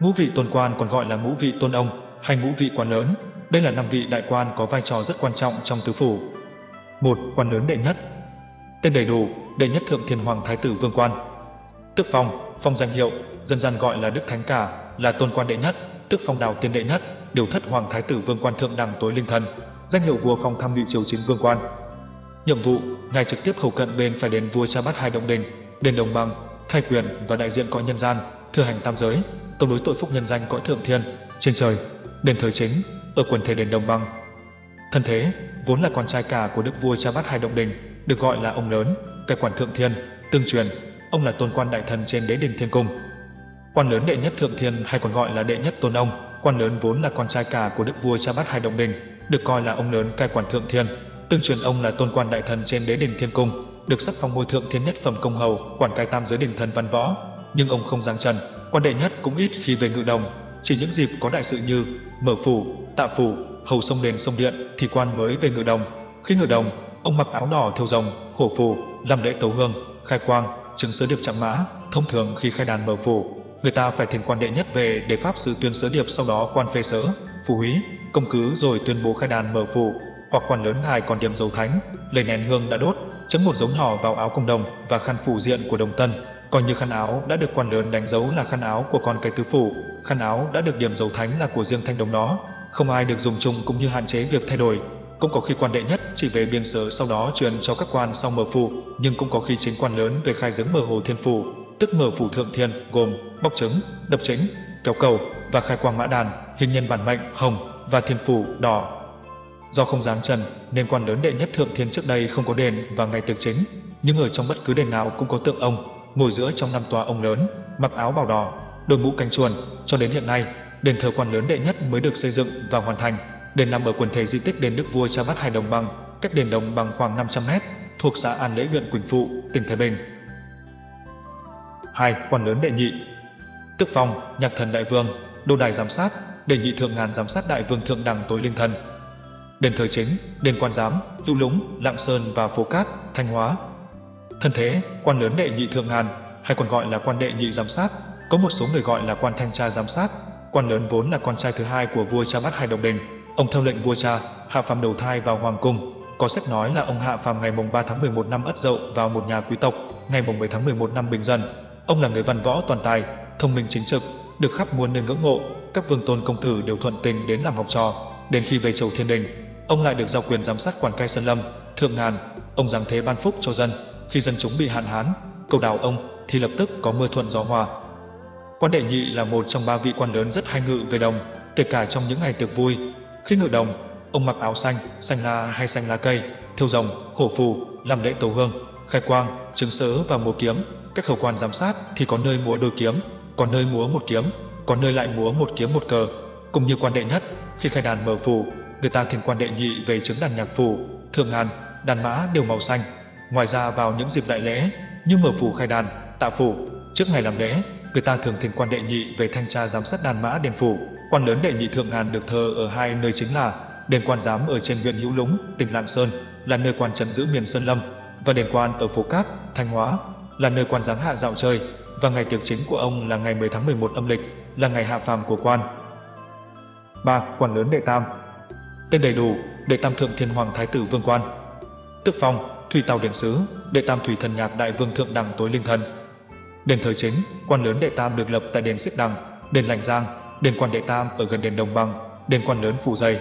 Ngũ vị tôn quan còn gọi là ngũ vị tôn ông hay ngũ vị quan lớn. Đây là năm vị đại quan có vai trò rất quan trọng trong tứ phủ. Một Quan lớn đệ nhất Tên đầy đủ, đệ nhất thượng thiên hoàng thái tử vương quan. Tước phong, phong danh hiệu, dân gian gọi là đức thánh cả, là tôn quan đệ nhất, tước phong đào tiên đệ nhất, điều thất hoàng thái tử vương quan thượng đẳng tối linh thần, danh hiệu vua phong tham ngự triều chính vương quan. Nhiệm vụ, ngài trực tiếp hầu cận bên phải đền vua cha bắt hai động đình, đền đồng bằng, thay quyền và đại diện cõi nhân gian, thừa hành tam giới, tổng đối tội phúc nhân danh cõi thượng thiên, trên trời, đền thời chính, ở quần thể đền đồng bằng. Thân thế, vốn là con trai cả của đức vua cha bát hai động đình, được gọi là ông lớn, cai quản thượng thiên, tương truyền, ông là tôn quan đại thần trên đế đình thiên cung. Quan lớn đệ nhất thượng thiên hay còn gọi là đệ nhất tôn ông, quan lớn vốn là con trai cả của đức vua cha bát hai động đình, được coi là ông lớn cai quản thượng thiên. Tương truyền ông là tôn quan đại thần trên đế đình thiên cung, được sắc phong ngôi thượng thiên nhất phẩm công hầu, quản cai tam giới đình thần văn võ. Nhưng ông không giang trần, quan đệ nhất cũng ít khi về ngự đồng, chỉ những dịp có đại sự như mở phủ, tạ phủ, hầu sông đền sông điện thì quan mới về ngự đồng. Khi ngự đồng, ông mặc áo đỏ thêu rồng, hổ phù, làm lễ tấu hương, khai quang, chứng sớ điệp chạm mã. Thông thường khi khai đàn mở phủ, người ta phải thỉnh quan đệ nhất về để pháp sư tuyên sớ điệp sau đó quan phê sớ, phù húy, công cứ rồi tuyên bố khai đàn mở phủ. Hoặc quan lớn ngài còn điểm dầu thánh, lấy nén hương đã đốt, chấm một giống nhỏ vào áo công đồng và khăn phủ diện của đồng tân, coi như khăn áo đã được quan lớn đánh dấu là khăn áo của con cái tứ phủ, khăn áo đã được điểm dấu thánh là của riêng thanh đồng nó, không ai được dùng chung cũng như hạn chế việc thay đổi. Cũng có khi quan đệ nhất chỉ về biên sở sau đó truyền cho các quan sau mở phủ, nhưng cũng có khi chính quan lớn về khai giếng mở hồ thiên phủ, tức mở phủ thượng thiên gồm bóc trứng, đập chính, kéo cầu và khai quang mã đàn, hình nhân bản mệnh hồng và thiên phủ đỏ. Do không dám trần nên quan lớn đệ nhất thượng thiên trước đây không có đền và ngày tiệc chính, nhưng ở trong bất cứ đền nào cũng có tượng ông ngồi giữa trong năm tòa ông lớn, mặc áo bào đỏ, đội mũ cánh chuồn, cho đến hiện nay, đền thờ quan lớn đệ nhất mới được xây dựng và hoàn thành. Đền nằm ở quần thể di tích đền Đức Vua Cha Bát Hải Đồng Bằng, cách đền Đồng Bằng khoảng 500 mét, thuộc xã An Lễ huyện Quỳnh Phụ, tỉnh Thái Bình. 2. Quan lớn đệ nhị Tức phong, nhạc thần đại vương, đô đài giám sát, đệ nhị thượng ngàn giám sát đại vương thượng đẳng tối linh thần. Đền thờ chính, đền quan giám, hữu lũng, lạng sơn và phố cát, thanh hóa, Thân thế, quan lớn đệ nhị thượng ngàn, hay còn gọi là quan đệ nhị giám sát, có một số người gọi là quan thanh tra giám sát. Quan lớn vốn là con trai thứ hai của vua cha Bát Hai Đồng Đình. Ông theo lệnh vua cha, hạ phàm đầu thai vào hoàng cung. Có sách nói là ông hạ phàm ngày mùng 3 tháng 11 năm Ất Dậu vào một nhà quý tộc, ngày mùng 10 tháng 11 năm Bình dân Ông là người văn võ toàn tài, thông minh chính trực, được khắp muôn nơi ngưỡng mộ. Các vương tôn công tử đều thuận tình đến làm học trò. Đến khi về chầu thiên đình, ông lại được giao quyền giám sát quản cai sơn lâm, thượng ngàn. Ông giáng thế ban phúc cho dân, khi dân chúng bị hạn hán, cầu đào ông thì lập tức có mưa thuận gió hòa. Quan đệ nhị là một trong ba vị quan lớn rất hay ngự về đồng, kể cả trong những ngày tiệc vui. Khi ngự đồng, ông mặc áo xanh, xanh la hay xanh lá cây, thiêu rồng, hổ phù, làm lễ tổ hương, khai quang, trứng sớ và múa kiếm. Các khẩu quan giám sát thì có nơi múa đôi kiếm, có nơi múa một kiếm, có nơi lại múa một kiếm một cờ. Cũng như quan đệ nhất, khi khai đàn mở phù, người ta thiền quan đệ nhị về chứng đàn nhạc phù, thường ngàn, đàn mã đều màu xanh, Ngoài ra vào những dịp đại lễ như mở phủ khai đàn, tạ phủ, trước ngày làm lễ, người ta thường thỉnh quan đệ nhị về thanh tra giám sát đàn mã đền phủ. Quan lớn đệ nhị thượng ngàn được thờ ở hai nơi chính là đền quan giám ở trên huyện Hữu Lũng, tỉnh Lạng Sơn, là nơi quan trấn giữ miền Sơn Lâm, và đền quan ở phố Cát, Thanh Hóa, là nơi quan giám hạ dạo chơi, và ngày tiệc chính của ông là ngày 10 tháng 11 âm lịch, là ngày hạ phàm của quan. 3. Quan lớn đệ tam Tên đầy đủ, đệ tam thượng thiên hoàng thái tử vương quan. Tước phong, Thủy Tào Điện Sứ, Đệ Tam Thủy Thần Nhạc Đại Vương Thượng Đẳng Tối Linh Thần. Đền thờ chính, quan lớn Đệ Tam được lập tại đền Xích Đằng, đền Lành Giang, đền quan Đệ Tam ở gần đền Đồng Bằng, đền quan lớn Phủ Dày.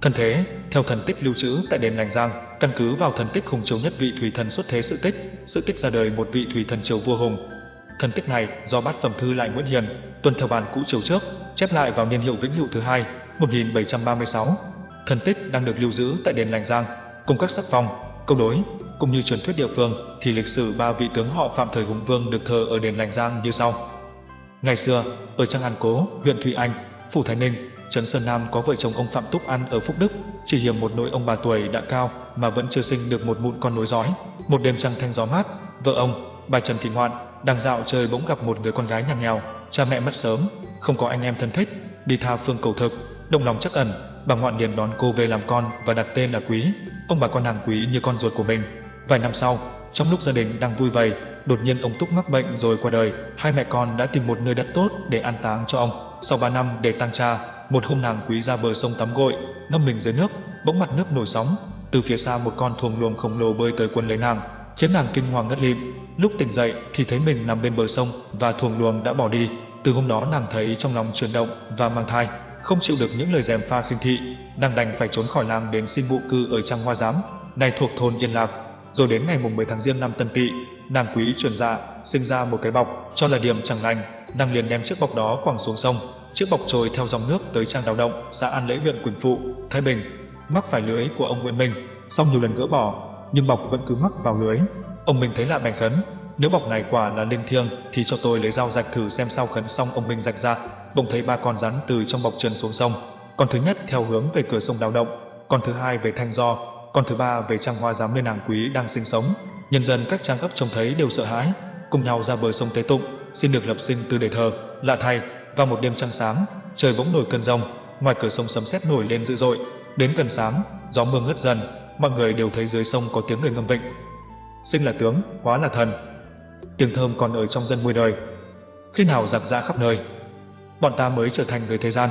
Thân thế, theo thần tích lưu trữ tại đền Lành Giang, căn cứ vào thần tích Hùng Triều nhất vị thủy thần xuất thế sự tích, sự tích ra đời một vị thủy thần triều vua Hùng. Thần tích này do bát phẩm thư lại Nguyễn Hiền, tuân theo bản cũ triều trước, chép lại vào niên hiệu Vĩnh Hữu thứ hai, 1736. Thần tích đang được lưu giữ tại đền Lành Giang, cùng các sắc phong, câu đối, cũng như truyền thuyết địa phương thì lịch sử ba vị tướng họ Phạm thời Hùng Vương được thờ ở đền Lành Giang như sau. Ngày xưa, ở Trang An Cố, huyện Thụy Anh, Phủ Thái Ninh, Trấn Sơn Nam có vợ chồng ông Phạm Túc An ở Phúc Đức, chỉ hiểm một nỗi ông bà tuổi đã cao mà vẫn chưa sinh được một mụn con nối dõi. Một đêm trăng thanh gió mát, vợ ông, bà Trần Thị Ngoạn, đang dạo chơi bỗng gặp một người con gái nhà nghèo, cha mẹ mất sớm, không có anh em thân thích, đi tha phương cầu thực, đồng lòng chắc ẩn, bà Ngoạn liền đón cô về làm con và đặt tên là Quý. Ông bà con nàng Quý như con ruột của mình. Vài năm sau, trong lúc gia đình đang vui vầy, đột nhiên ông Túc mắc bệnh rồi qua đời. Hai mẹ con đã tìm một nơi đất tốt để an táng cho ông. Sau 3 năm để tang cha, một hôm nàng quý ra bờ sông tắm gội, ngâm mình dưới nước, bỗng mặt nước nổi sóng. Từ phía xa một con thuồng luồng khổng lồ bơi tới quân lấy nàng, khiến nàng kinh hoàng ngất lịm. Lúc tỉnh dậy thì thấy mình nằm bên bờ sông và thuồng luồng đã bỏ đi. Từ hôm đó nàng thấy trong lòng chuyển động và mang thai, không chịu được những lời dèm pha khinh thị, nàng đành phải trốn khỏi làng đến xin vụ cư ở trang hoa giám, này thuộc thôn Yên Lạc. Rồi đến ngày mùng 10 tháng riêng năm Tân Tỵ, nàng quý chuyển dạ, sinh ra một cái bọc, cho là điểm chẳng lành, nàng liền đem chiếc bọc đó quẳng xuống sông, chiếc bọc trôi theo dòng nước tới trang đào động, xã An Lễ huyện Quỳnh Phụ, Thái Bình, mắc phải lưới của ông Nguyễn Minh, xong nhiều lần gỡ bỏ, nhưng bọc vẫn cứ mắc vào lưới. Ông Minh thấy lạ bèn khấn, nếu bọc này quả là linh thiêng thì cho tôi lấy dao rạch thử xem sao khấn xong ông Minh rạch ra, bỗng thấy ba con rắn từ trong bọc trườn xuống sông. Con thứ nhất theo hướng về cửa sông đào động, con thứ hai về thanh do, con thứ ba về trang hoa giám nơi nàng quý đang sinh sống. Nhân dân các trang cấp trông thấy đều sợ hãi, cùng nhau ra bờ sông Tế Tụng, xin được lập sinh từ để thờ. Lạ thay, vào một đêm trăng sáng, trời bỗng nổi cơn rông, ngoài cửa sông sấm sét nổi lên dữ dội. Đến gần sáng, gió mưa ngớt dần, mọi người đều thấy dưới sông có tiếng người ngâm vịnh. Sinh là tướng, hóa là thần. Tiếng thơm còn ở trong dân muôn đời. Khi nào giặc ra khắp nơi, bọn ta mới trở thành người thế gian.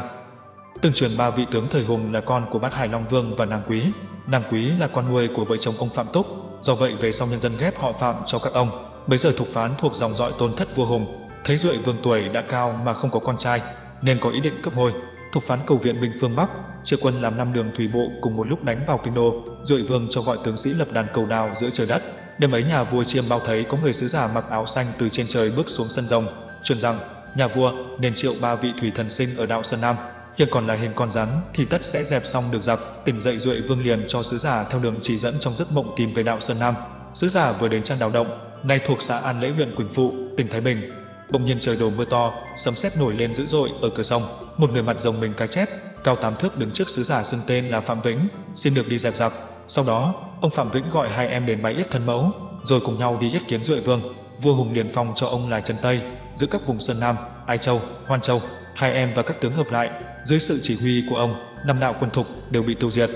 Tương truyền ba vị tướng thời Hùng là con của bát Hải Long Vương và nàng Quý. Nàng Quý là con nuôi của vợ chồng ông Phạm Túc, do vậy về sau nhân dân ghép họ Phạm cho các ông. Bây giờ Thục Phán thuộc dòng dõi tôn thất vua Hùng, thấy Duệ Vương tuổi đã cao mà không có con trai, nên có ý định cấp ngôi. Thục Phán cầu viện binh phương Bắc, chia quân làm năm đường thủy bộ cùng một lúc đánh vào kinh đô. Duệ Vương cho gọi tướng sĩ lập đàn cầu đào giữa trời đất. Đêm ấy nhà vua chiêm bao thấy có người sứ giả mặc áo xanh từ trên trời bước xuống sân rồng, truyền rằng nhà vua nên triệu ba vị thủy thần sinh ở đạo Sơn Nam hiện còn là hình con rắn thì tất sẽ dẹp xong được giặc. Tỉnh dậy Duệ Vương liền cho sứ giả theo đường chỉ dẫn trong giấc mộng tìm về đạo Sơn Nam. Sứ giả vừa đến trang đào động, nay thuộc xã An Lễ huyện Quỳnh Phụ, tỉnh Thái Bình. Bỗng nhiên trời đổ mưa to, sấm sét nổi lên dữ dội ở cửa sông. Một người mặt rồng mình cái chép, cao tám thước đứng trước sứ giả xưng tên là Phạm Vĩnh, xin được đi dẹp giặc. Sau đó, ông Phạm Vĩnh gọi hai em đến bái yết thân mẫu, rồi cùng nhau đi yết kiến Duệ Vương. Vua Hùng liền phong cho ông là Trần Tây, giữ các vùng Sơn Nam, Ai Châu, Hoan Châu. Hai em và các tướng hợp lại, dưới sự chỉ huy của ông, năm đạo quân thục đều bị tiêu diệt.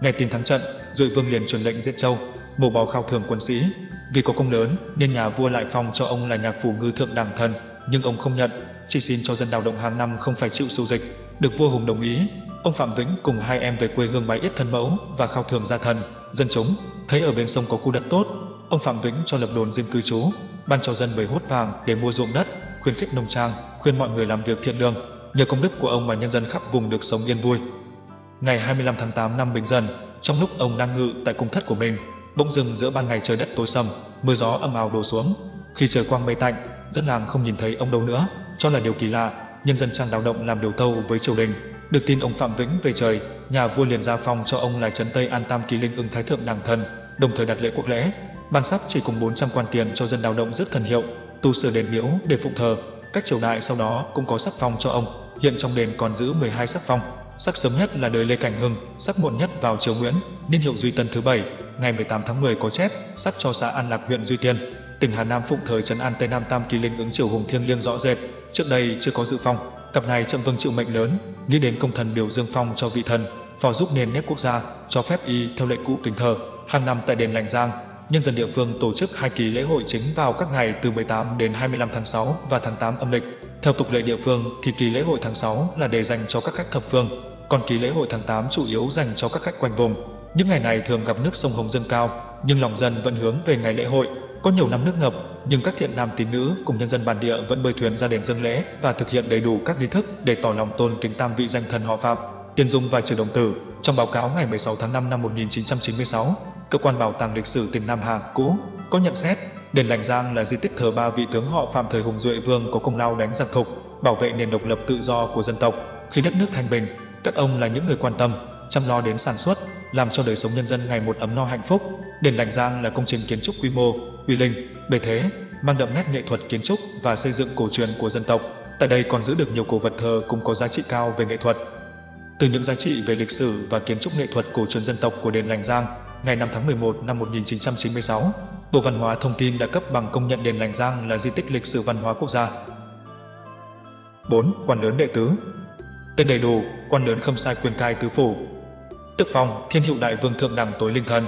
Ngày tin thắng trận, Duệ Vương liền truyền lệnh giết Châu, mổ bỏ khao thưởng quân sĩ. Vì có công lớn nên nhà vua lại phong cho ông là nhạc phủ ngư thượng đẳng thần, nhưng ông không nhận, chỉ xin cho dân đào động hàng năm không phải chịu sưu dịch. Được vua Hùng đồng ý, ông Phạm Vĩnh cùng hai em về quê hương bái yết thân mẫu và khao thường gia thần. Dân chúng thấy ở bên sông có khu đất tốt, ông Phạm Vĩnh cho lập đồn riêng cư trú, ban cho dân bầy hốt vàng để mua ruộng đất, khuyến khích nông trang, khuyên mọi người làm việc thiện lương. Nhờ công đức của ông mà nhân dân khắp vùng được sống yên vui. Ngày 25 tháng 8 năm Bình Dần, trong lúc ông đang ngự tại cung thất của mình, bỗng dưng giữa ban ngày trời đất tối sầm, mưa gió ầm ào đổ xuống. Khi trời quang mây tạnh, dân làng không nhìn thấy ông đâu nữa, cho là điều kỳ lạ. Nhân dân trang đào động làm điều tâu với triều đình. Được tin ông Phạm Vĩnh về trời, nhà vua liền ra phong cho ông là trấn Tây An Tam Kỳ Linh ưng Thái Thượng Đàng Thần, đồng thời đặt lễ quốc lễ. Ban sắc chỉ cùng 400 quan tiền cho dân đào động rất thần hiệu, tu sửa đền miếu để phụng thờ. Các triều đại sau đó cũng có sắc phong cho ông. Hiện trong đền còn giữ 12 sắc phong. Sắc sớm nhất là đời Lê Cảnh Hưng, sắc muộn nhất vào triều Nguyễn, niên hiệu Duy Tân thứ bảy, ngày 18 tháng 10 có chép, sắc cho xã An Lạc huyện Duy Tiên. Tỉnh Hà Nam phụng thời trấn An Tây Nam Tam Kỳ Linh ứng triều hùng thiêng liêng rõ rệt, trước đây chưa có dự phong. Cặp này chậm vâng chịu mệnh lớn, nghĩ đến công thần biểu dương phong cho vị thần, phò giúp nền nếp quốc gia, cho phép y theo lệ cũ kính thờ. Hàng năm tại đền Lành Giang, nhân dân địa phương tổ chức hai kỳ lễ hội chính vào các ngày từ 18 đến 25 tháng 6 và tháng 8 âm lịch. Theo tục lệ địa phương thì kỳ lễ hội tháng 6 là để dành cho các khách thập phương, còn kỳ lễ hội tháng 8 chủ yếu dành cho các khách quanh vùng. Những ngày này thường gặp nước sông Hồng dâng cao, nhưng lòng dân vẫn hướng về ngày lễ hội. Có nhiều năm nước ngập, nhưng các thiện nam tín nữ cùng nhân dân bản địa vẫn bơi thuyền ra đền dâng lễ và thực hiện đầy đủ các nghi thức để tỏ lòng tôn kính tam vị danh thần họ Phạm. Tiên Dung và Trừ Đồng Tử, trong báo cáo ngày 16 tháng 5 năm 1996, cơ quan bảo tàng lịch sử tỉnh Nam Hà cũ có nhận xét đền Lành Giang là di tích thờ ba vị tướng họ Phạm thời Hùng Duệ Vương có công lao đánh giặc thục, bảo vệ nền độc lập tự do của dân tộc. Khi đất nước thanh bình, các ông là những người quan tâm, chăm lo đến sản xuất, làm cho đời sống nhân dân ngày một ấm no hạnh phúc. Đền Lành Giang là công trình kiến trúc quy mô, uy linh, bề thế, mang đậm nét nghệ thuật kiến trúc và xây dựng cổ truyền của dân tộc. Tại đây còn giữ được nhiều cổ vật thờ cũng có giá trị cao về nghệ thuật. Từ những giá trị về lịch sử và kiến trúc nghệ thuật cổ truyền dân tộc của đền Lành Giang, ngày 5 tháng 11 năm 1996, Bộ Văn hóa Thông tin đã cấp bằng công nhận đền Lành Giang là di tích lịch sử văn hóa quốc gia. 4. Quan lớn đệ tứ Tên đầy đủ, quan lớn khâm sai quyền cai tứ phủ. Tức phong, thiên hiệu đại vương thượng đẳng tối linh thần.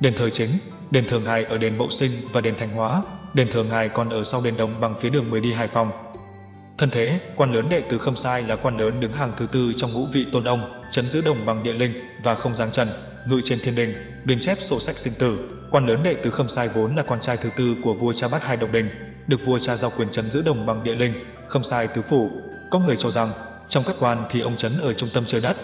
Đền thời chính, đền thờ ngài ở đền Mậu Sinh và đền Thành Hóa, đền thờ ngài còn ở sau đền Đồng bằng phía đường mới đi Hải Phòng. Thân thế, quan lớn đệ tử Khâm Sai là quan lớn đứng hàng thứ tư trong ngũ vị tôn ông, chấn giữ đồng bằng địa linh và không giáng trần, ngự trên thiên đình, biên chép sổ sách sinh tử. Quan lớn đệ tử Khâm Sai vốn là con trai thứ tư của vua cha Bát Hai Độc Đình, được vua cha giao quyền chấn giữ đồng bằng địa linh, Khâm Sai tứ phủ. Có người cho rằng trong các quan thì ông chấn ở trung tâm trời đất.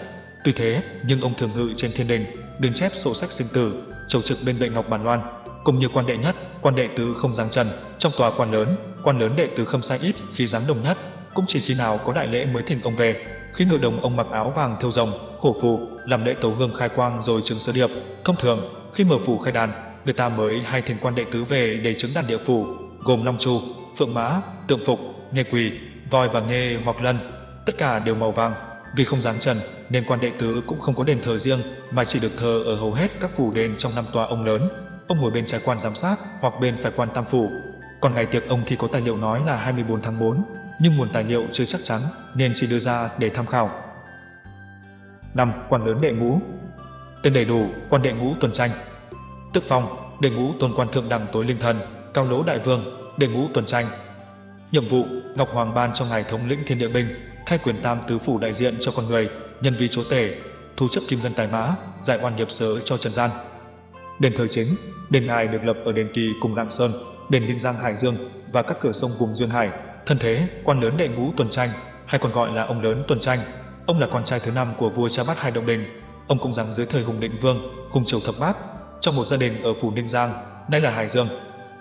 Tuy thế, nhưng ông thường ngự trên thiên đình, biên chép sổ sách sinh tử, chầu trực bên bệ ngọc bản loan, cùng như quan đệ nhất, quan đệ tứ không giáng trần. Trong tòa quan lớn, quan lớn đệ tứ không Sai ít khi giáng đồng nhất, cũng chỉ khi nào có đại lễ mới thỉnh ông về. Khi ngự đồng ông mặc áo vàng thêu rồng, hổ phù, làm lễ tấu gương khai quang rồi chứng sơ điệp. Thông thường, khi mở phủ khai đàn, người ta mới hay thỉnh quan đệ tứ về để chứng đàn địa phủ, gồm long chu, phượng mã, tượng phục, nghe quỳ, voi và nghe hoặc lân, tất cả đều màu vàng. Vì không dáng trần, nên quan đệ tứ cũng không có đền thờ riêng, mà chỉ được thờ ở hầu hết các phủ đền trong năm tòa ông lớn. Ông ngồi bên trái quan giám sát hoặc bên phải quan tam phủ. Còn ngày tiệc ông thì có tài liệu nói là 24 tháng 4, nhưng nguồn tài liệu chưa chắc chắn nên chỉ đưa ra để tham khảo. 5. Quan lớn đệ ngũ Tên đầy đủ, quan đệ ngũ tuần tranh Tức phong, đệ ngũ tôn quan thượng đẳng tối linh thần, cao lỗ đại vương, đệ ngũ tuần tranh. Nhiệm vụ, Ngọc Hoàng ban cho ngài thống lĩnh thiên địa binh, thay quyền tam tứ phủ đại diện cho con người, nhân vi chúa tể, thu chấp kim ngân tài mã, giải oan nghiệp sớ cho trần gian. Đền thờ chính, đền ai được lập ở đền Kỳ cùng Lạng Sơn, đền Ninh Giang Hải Dương và các cửa sông vùng duyên hải, Thân thế, quan lớn đệ ngũ Tuần Tranh, hay còn gọi là ông lớn Tuần Tranh. Ông là con trai thứ năm của vua cha Bát Hai Động Đình. Ông cũng rằng dưới thời Hùng Định Vương, Hùng Triều Thập Bát, trong một gia đình ở phủ Ninh Giang, nay là Hải Dương.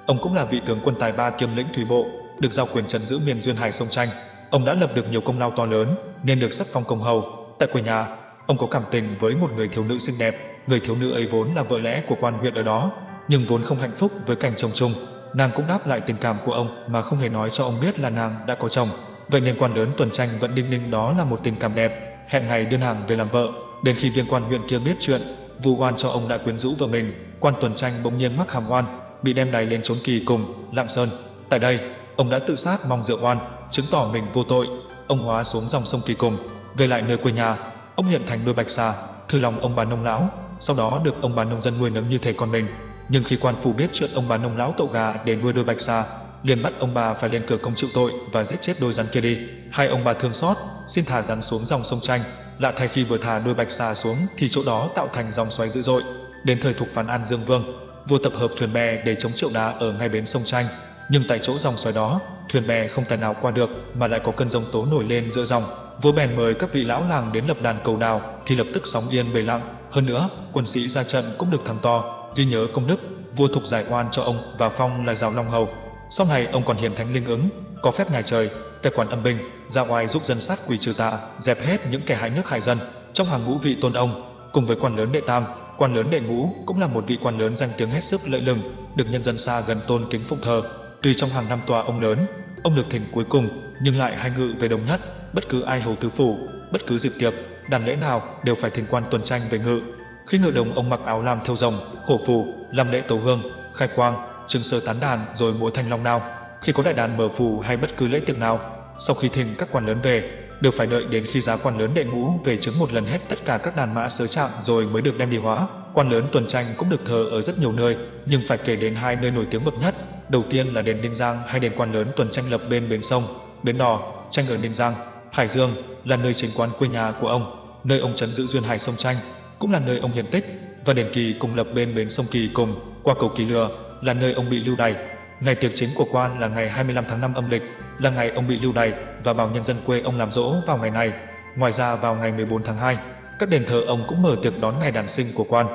Ông cũng là vị tướng quân tài ba kiêm lĩnh thủy bộ, được giao quyền trấn giữ miền duyên hải sông Tranh. Ông đã lập được nhiều công lao to lớn, nên được sắc phong công hầu. Tại quê nhà, ông có cảm tình với một người thiếu nữ xinh đẹp. Người thiếu nữ ấy vốn là vợ lẽ của quan huyện ở đó, nhưng vốn không hạnh phúc với cảnh chồng chung, nàng cũng đáp lại tình cảm của ông mà không hề nói cho ông biết là nàng đã có chồng. Vậy nên quan lớn tuần tranh vẫn đinh ninh đó là một tình cảm đẹp, hẹn ngày đưa nàng về làm vợ. Đến khi viên quan huyện kia biết chuyện, vu oan cho ông đã quyến rũ vợ mình, quan tuần tranh bỗng nhiên mắc hàm oan, bị đem đày lên trốn kỳ cùng Lạng Sơn. Tại đây, ông đã tự sát mong rượu oan, chứng tỏ mình vô tội. Ông hóa xuống dòng sông Kỳ cùng, về lại nơi quê nhà. Ông hiện thành đôi bạch xà, thư lòng ông bà nông lão, sau đó được ông bà nông dân nuôi nấng như thể con mình. Nhưng khi quan phủ biết chuyện ông bà nông lão tậu gà để nuôi đôi bạch xà, liền bắt ông bà phải lên cửa công chịu tội và giết chết đôi rắn kia đi. Hai ông bà thương xót, xin thả rắn xuống dòng sông Tranh. Lạ thay khi vừa thả đôi bạch xà xuống thì chỗ đó tạo thành dòng xoáy dữ dội. Đến thời thuộc phán An Dương Vương, vua tập hợp thuyền bè để chống triệu đá ở ngay bến sông Tranh. Nhưng tại chỗ dòng xoáy đó, thuyền bè không tài nào qua được mà lại có cơn giông tố nổi lên giữa dòng. Vua bèn mời các vị lão làng đến lập đàn cầu đào thì lập tức sóng yên bề lặng. Hơn nữa, quân sĩ ra trận cũng được thắng to, ghi nhớ công đức vua thục giải oan cho ông và phong là giáo long hầu. Sau này ông còn hiển thánh linh ứng, có phép ngài trời, cai quản âm binh, ra ngoài giúp dân sát quỷ trừ tà, dẹp hết những kẻ hại nước hại dân. Trong hàng ngũ vị tôn ông, cùng với quan lớn đệ tam, quan lớn đệ ngũ cũng là một vị quan lớn danh tiếng hết sức lợi lừng, được nhân dân xa gần tôn kính phụng thờ. Tuy trong hàng năm tòa ông lớn, ông được thỉnh cuối cùng, nhưng lại hay ngự về đồng nhất, bất cứ ai hầu tứ phủ, bất cứ dịp tiệc, đàn lễ nào đều phải thỉnh quan tuần tranh về ngự, khi ngự đồng ông mặc áo làm theo rồng, khổ phù, làm lễ tấu hương, khai quang, trưng sơ tán đàn rồi múa thanh long nào. Khi có đại đàn mở phù hay bất cứ lễ tiệc nào, sau khi thỉnh các quan lớn về, đều phải đợi đến khi giá quan lớn đệ ngũ về chứng một lần hết tất cả các đàn mã sớ trạng rồi mới được đem đi hóa. Quan lớn tuần tranh cũng được thờ ở rất nhiều nơi, nhưng phải kể đến hai nơi nổi tiếng bậc nhất. Đầu tiên là đền Ninh Giang hay đền quan lớn tuần tranh lập bên bến sông, bến đò, tranh ở Ninh Giang, Hải Dương là nơi chính quán quê nhà của ông, nơi ông trấn giữ duyên hải sông tranh cũng là nơi ông hiền tích, và đền Kỳ cùng lập bên bến sông Kỳ cùng, qua cầu Kỳ Lừa, là nơi ông bị lưu đày. Ngày tiệc chính của quan là ngày 25 tháng 5 âm lịch, là ngày ông bị lưu đày và bảo nhân dân quê ông làm dỗ vào ngày này. Ngoài ra vào ngày 14 tháng 2, các đền thờ ông cũng mở tiệc đón ngày đàn sinh của quan.